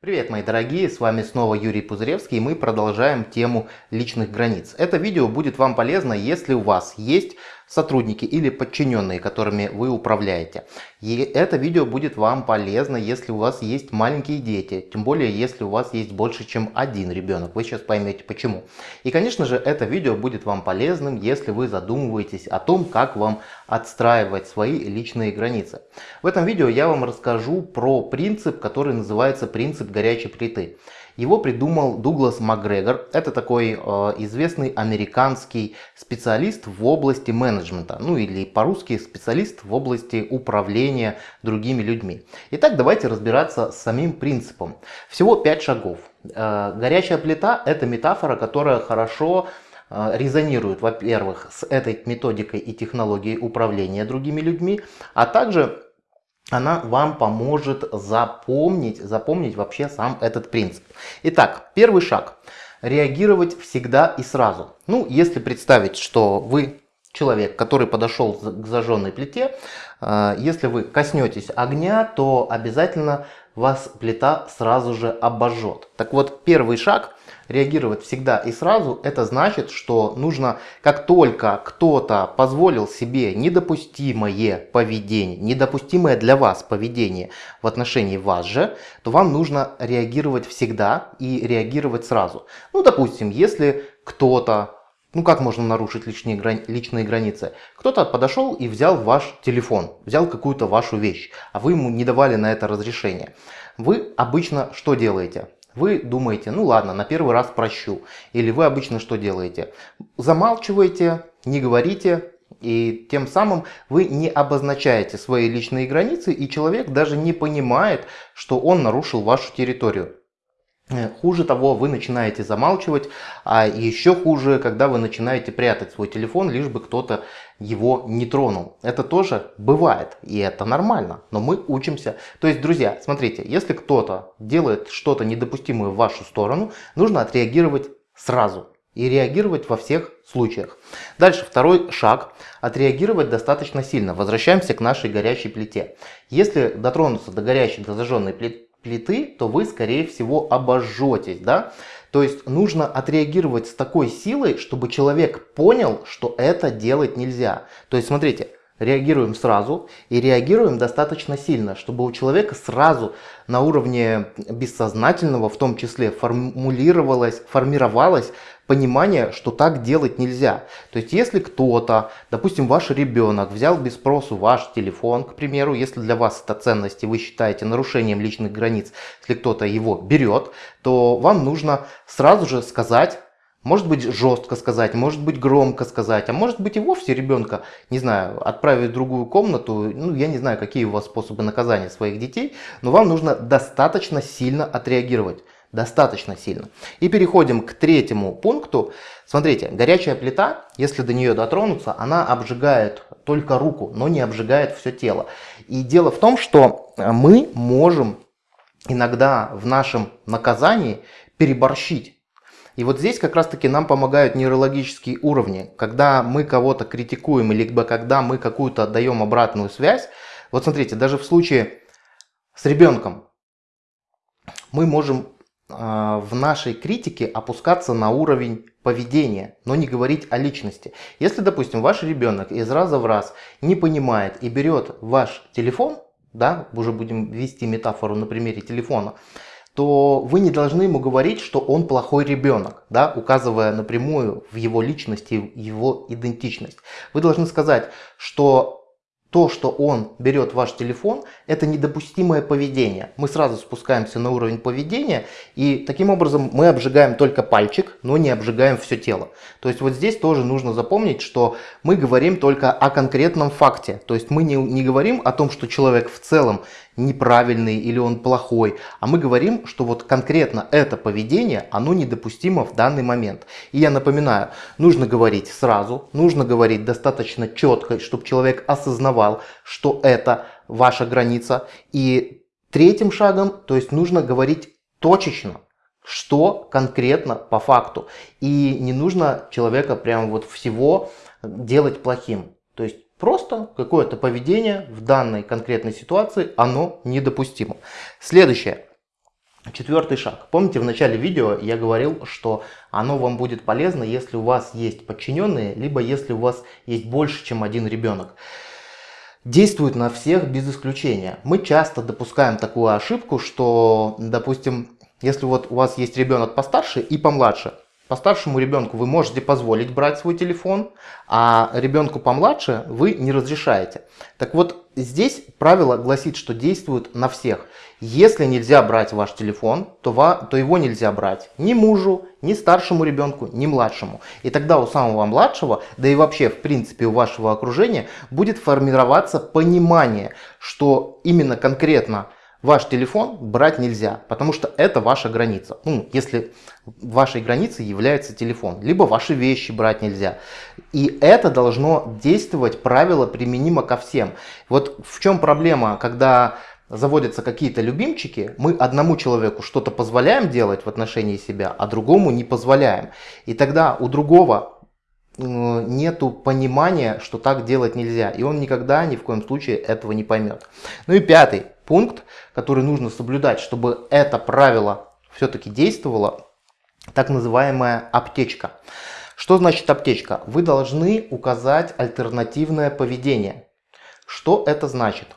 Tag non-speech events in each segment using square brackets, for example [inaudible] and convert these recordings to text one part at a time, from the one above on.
Привет, мои дорогие, с вами снова Юрий Пузыревский, и мы продолжаем тему личных границ. Это видео будет вам полезно, если у вас есть сотрудники или подчиненные, которыми вы управляете. И это видео будет вам полезно, если у вас есть маленькие дети, тем более если у вас есть больше, чем один ребенок. Вы сейчас поймете почему. И, конечно же, это видео будет вам полезным, если вы задумываетесь о том, как вам отстраивать свои личные границы. В этом видео я вам расскажу про принцип, который называется принцип горячей плиты. Его придумал Дуглас Макгрегор. Это такой э, известный американский специалист в области менеджмента. Ну или по-русски специалист в области управления другими людьми. Итак, давайте разбираться с самим принципом. Всего 5 шагов. Э, горячая плита это метафора, которая хорошо э, резонирует, во-первых, с этой методикой и технологией управления другими людьми, а также она вам поможет запомнить, запомнить вообще сам этот принцип. Итак, первый шаг. Реагировать всегда и сразу. Ну, если представить, что вы человек, который подошел к зажженной плите, э, если вы коснетесь огня, то обязательно вас плита сразу же обожжет. Так вот, первый шаг реагировать всегда и сразу, это значит, что нужно, как только кто-то позволил себе недопустимое поведение, недопустимое для вас поведение в отношении вас же, то вам нужно реагировать всегда и реагировать сразу. Ну, допустим, если кто-то ну как можно нарушить личные, грани личные границы? Кто-то подошел и взял ваш телефон, взял какую-то вашу вещь, а вы ему не давали на это разрешение. Вы обычно что делаете? Вы думаете, ну ладно, на первый раз прощу. Или вы обычно что делаете? Замалчиваете, не говорите, и тем самым вы не обозначаете свои личные границы, и человек даже не понимает, что он нарушил вашу территорию. Э, хуже того, вы начинаете замалчивать, а еще хуже, когда вы начинаете прятать свой телефон, лишь бы кто-то его не тронул. Это тоже бывает, и это нормально, но мы учимся. То есть, друзья, смотрите, если кто-то делает что-то недопустимое в вашу сторону, нужно отреагировать сразу и реагировать во всех случаях. Дальше второй шаг. Отреагировать достаточно сильно. Возвращаемся к нашей горячей плите. Если дотронуться до горячей, до зажженной плиты, плиты, то вы, скорее всего, обожжетесь, да? То есть нужно отреагировать с такой силой, чтобы человек понял, что это делать нельзя. То есть смотрите, реагируем сразу и реагируем достаточно сильно, чтобы у человека сразу на уровне бессознательного в том числе формулировалось, формировалось понимание, что так делать нельзя. То есть если кто-то, допустим ваш ребенок взял без спросу ваш телефон, к примеру, если для вас это ценность и вы считаете нарушением личных границ, если кто-то его берет, то вам нужно сразу же сказать, может быть жестко сказать, может быть громко сказать, а может быть и вовсе ребенка, не знаю, отправить в другую комнату. Ну, я не знаю, какие у вас способы наказания своих детей, но вам нужно достаточно сильно отреагировать. Достаточно сильно. И переходим к третьему пункту. Смотрите, горячая плита, если до нее дотронуться, она обжигает только руку, но не обжигает все тело. И дело в том, что мы можем иногда в нашем наказании переборщить. И вот здесь как раз таки нам помогают нейрологические уровни. Когда мы кого-то критикуем, либо когда мы какую-то даем обратную связь. Вот смотрите, даже в случае с ребенком мы можем э, в нашей критике опускаться на уровень поведения, но не говорить о личности. Если, допустим, ваш ребенок из раза в раз не понимает и берет ваш телефон, да, уже будем вести метафору на примере телефона, то вы не должны ему говорить, что он плохой ребенок, да, указывая напрямую в его личности, его идентичность. Вы должны сказать, что то, что он берет ваш телефон, это недопустимое поведение. Мы сразу спускаемся на уровень поведения, и таким образом мы обжигаем только пальчик, но не обжигаем все тело. То есть вот здесь тоже нужно запомнить, что мы говорим только о конкретном факте. То есть мы не, не говорим о том, что человек в целом неправильный или он плохой, а мы говорим, что вот конкретно это поведение, оно недопустимо в данный момент. И я напоминаю, нужно говорить сразу, нужно говорить достаточно четко, чтобы человек осознавал, что это ваша граница. И третьим шагом, то есть нужно говорить точечно, что конкретно по факту. И не нужно человека прям вот всего делать плохим. То есть Просто какое-то поведение в данной конкретной ситуации, оно недопустимо. Следующее. Четвертый шаг. Помните, в начале видео я говорил, что оно вам будет полезно, если у вас есть подчиненные, либо если у вас есть больше, чем один ребенок. Действует на всех без исключения. Мы часто допускаем такую ошибку, что, допустим, если вот у вас есть ребенок постарше и помладше, по старшему ребенку вы можете позволить брать свой телефон, а ребенку помладше вы не разрешаете. Так вот, здесь правило гласит, что действует на всех. Если нельзя брать ваш телефон, то, ва, то его нельзя брать ни мужу, ни старшему ребенку, ни младшему. И тогда у самого младшего, да и вообще в принципе у вашего окружения будет формироваться понимание, что именно конкретно ваш телефон брать нельзя, потому что это ваша граница. Ну, если вашей границей является телефон, либо ваши вещи брать нельзя. И это должно действовать, правило применимо ко всем. Вот в чем проблема, когда заводятся какие-то любимчики, мы одному человеку что-то позволяем делать в отношении себя, а другому не позволяем. И тогда у другого нету понимания, что так делать нельзя. И он никогда ни в коем случае этого не поймет. Ну и пятый пункт, который нужно соблюдать, чтобы это правило все-таки действовало, так называемая аптечка. Что значит аптечка? Вы должны указать альтернативное поведение. Что это значит?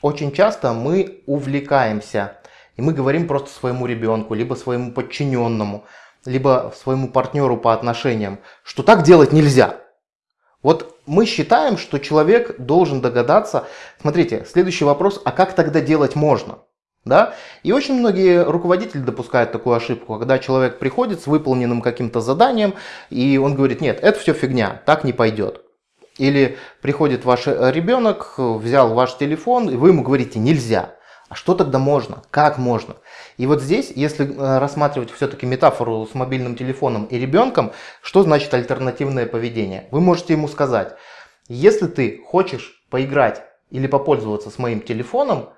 Очень часто мы увлекаемся, и мы говорим просто своему ребенку, либо своему подчиненному, либо своему партнеру по отношениям, что так делать нельзя. Вот мы считаем, что человек должен догадаться. Смотрите, следующий вопрос, а как тогда делать можно? Да? И очень многие руководители допускают такую ошибку, когда человек приходит с выполненным каким-то заданием, и он говорит, нет, это все фигня, так не пойдет. Или приходит ваш ребенок, взял ваш телефон, и вы ему говорите, нельзя. А что тогда можно? Как можно? И вот здесь, если э, рассматривать все-таки метафору с мобильным телефоном и ребенком, что значит альтернативное поведение? Вы можете ему сказать, если ты хочешь поиграть или попользоваться с моим телефоном,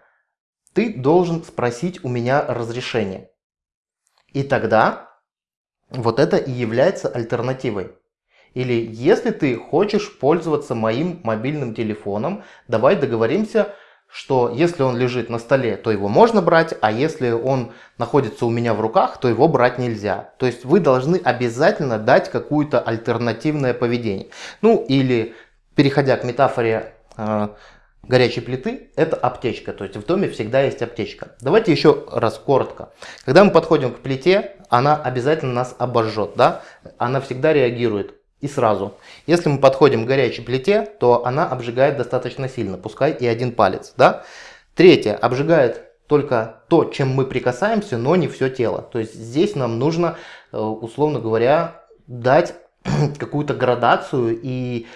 ты должен спросить у меня разрешение. И тогда вот это и является альтернативой. Или если ты хочешь пользоваться моим мобильным телефоном, давай договоримся, что если он лежит на столе, то его можно брать, а если он находится у меня в руках, то его брать нельзя. То есть вы должны обязательно дать какое-то альтернативное поведение. Ну или, переходя к метафоре э, горячей плиты, это аптечка. То есть в доме всегда есть аптечка. Давайте еще раз коротко. Когда мы подходим к плите, она обязательно нас обожжет. Да? Она всегда реагирует и сразу. Если мы подходим к горячей плите, то она обжигает достаточно сильно, пускай и один палец. Да? Третье, обжигает только то, чем мы прикасаемся, но не все тело. То есть здесь нам нужно, э, условно говоря, дать [clears throat] какую-то градацию и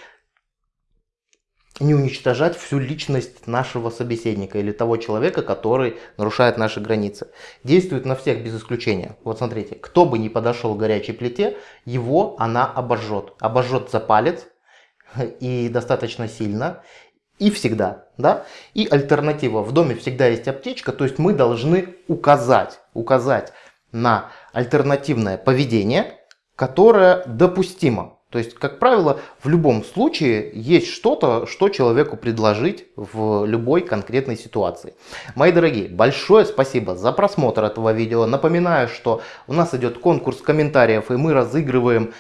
не уничтожать всю личность нашего собеседника или того человека, который нарушает наши границы. Действует на всех без исключения. Вот смотрите, кто бы ни подошел к горячей плите, его она обожжет. Обожжет за палец [laughs] и достаточно сильно. И всегда, да? И альтернатива. В доме всегда есть аптечка, то есть мы должны указать, указать на альтернативное поведение, которое допустимо. То есть, как правило, в любом случае есть что-то, что человеку предложить в любой конкретной ситуации. Мои дорогие, большое спасибо за просмотр этого видео. Напоминаю, что у нас идет конкурс комментариев, и мы разыгрываем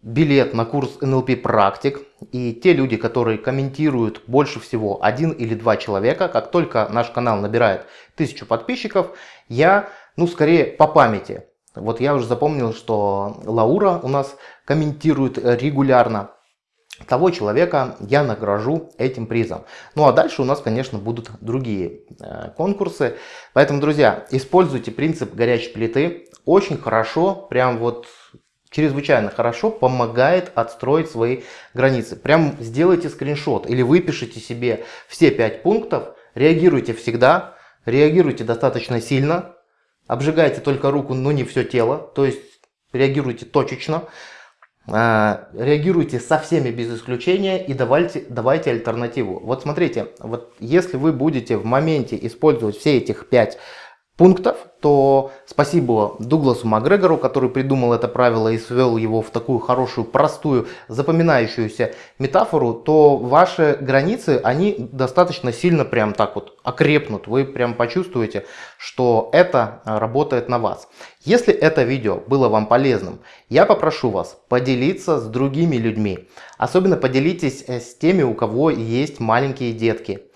билет на курс NLP практик. И те люди, которые комментируют больше всего один или два человека, как только наш канал набирает тысячу подписчиков, я, ну скорее по памяти, вот я уже запомнил, что Лаура у нас комментирует регулярно. Того человека я награжу этим призом. Ну а дальше у нас, конечно, будут другие э, конкурсы. Поэтому, друзья, используйте принцип горячей плиты. Очень хорошо, прям вот чрезвычайно хорошо помогает отстроить свои границы. Прям сделайте скриншот или выпишите себе все пять пунктов. Реагируйте всегда, реагируйте достаточно сильно, Обжигайте только руку, но не все тело. То есть реагируйте точечно. А, реагируйте со всеми без исключения и давайте, давайте альтернативу. Вот смотрите, вот если вы будете в моменте использовать все этих пять пунктов, то спасибо Дугласу Макгрегору, который придумал это правило и свел его в такую хорошую, простую, запоминающуюся метафору, то ваши границы, они достаточно сильно прям так вот окрепнут. Вы прям почувствуете, что это работает на вас. Если это видео было вам полезным, я попрошу вас поделиться с другими людьми. Особенно поделитесь э, с теми, у кого есть маленькие детки.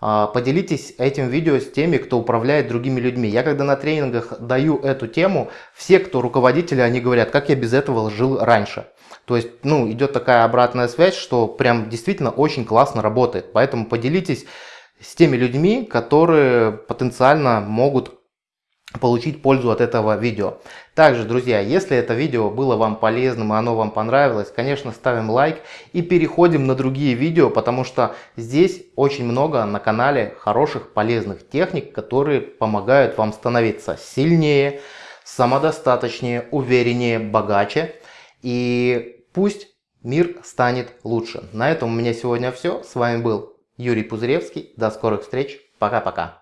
А, поделитесь этим видео с теми, кто управляет другими людьми. Я когда на тренингах даю эту тему, все, кто руководители, они говорят, как я без этого жил раньше. То есть, ну, идет такая обратная связь, что прям действительно очень классно работает. Поэтому поделитесь с теми людьми, которые потенциально могут получить пользу от этого видео. Также, друзья, если это видео было вам полезным и оно вам понравилось, конечно, ставим лайк и переходим на другие видео, потому что здесь очень много на канале хороших, полезных техник, которые помогают вам становиться сильнее, самодостаточнее, увереннее, богаче. И пусть мир станет лучше. На этом у меня сегодня все. С вами был Юрий Пузыревский. До скорых встреч. Пока-пока.